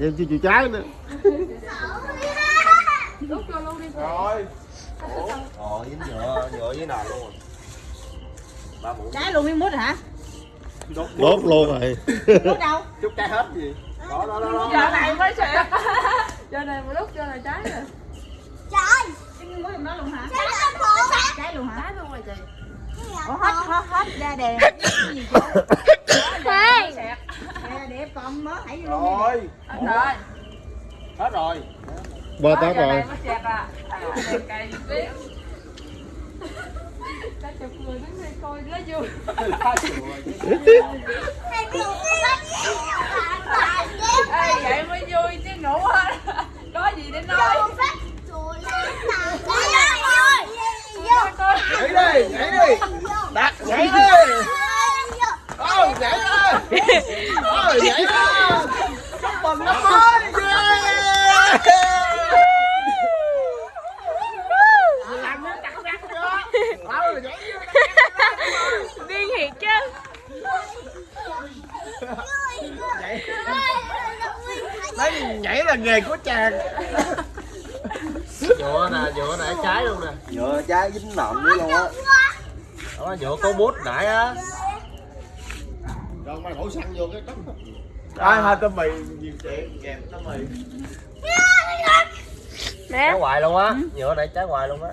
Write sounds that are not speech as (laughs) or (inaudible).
em chưa chịu trái nữa. Đút vô luôn đi rồi. Ồ dính nhựa nhựa với nền luôn. Trái luôn miếng mút hả? Đốt đốt luôn rồi. Mút đâu? Chút trái hết gì? Đó đó đó, đó. Giờ này mới sẹt Giờ này một lúc giờ này trái rồi. Trời. Cái miếng mút đó luôn hả? Trái hả trái luôn hả? Trái luôn rồi chị. Ủa hết hết hết ra đè. Khoan (laughs) Sẹt đè đẹp còn mớ hãy vô luôn rồi. Hết rồi. Hết rồi. Đó, tát rồi. à. À, người đứng đây coi vui Ê, vậy mới vui chứ ngủ hết Có gì để nói? Nhảy đi nhảy đi. Đặt nhảy đi. Ôi nhảy đi nhảy đi chúc mừng ôi nhảy vô Điên thiệt chứ. Đấy nhảy là nghề của chàng. Nhựa nè nhựa nè trái luôn nè. Nhựa trái dính nộm nữa luôn á. Đó nhựa có bút nãy á. rồi đổ xăng vô cái đất ai hai tôm mì nhiều chuyện kèm tôm mì trái hoài luôn á nhựa này trái hoài luôn á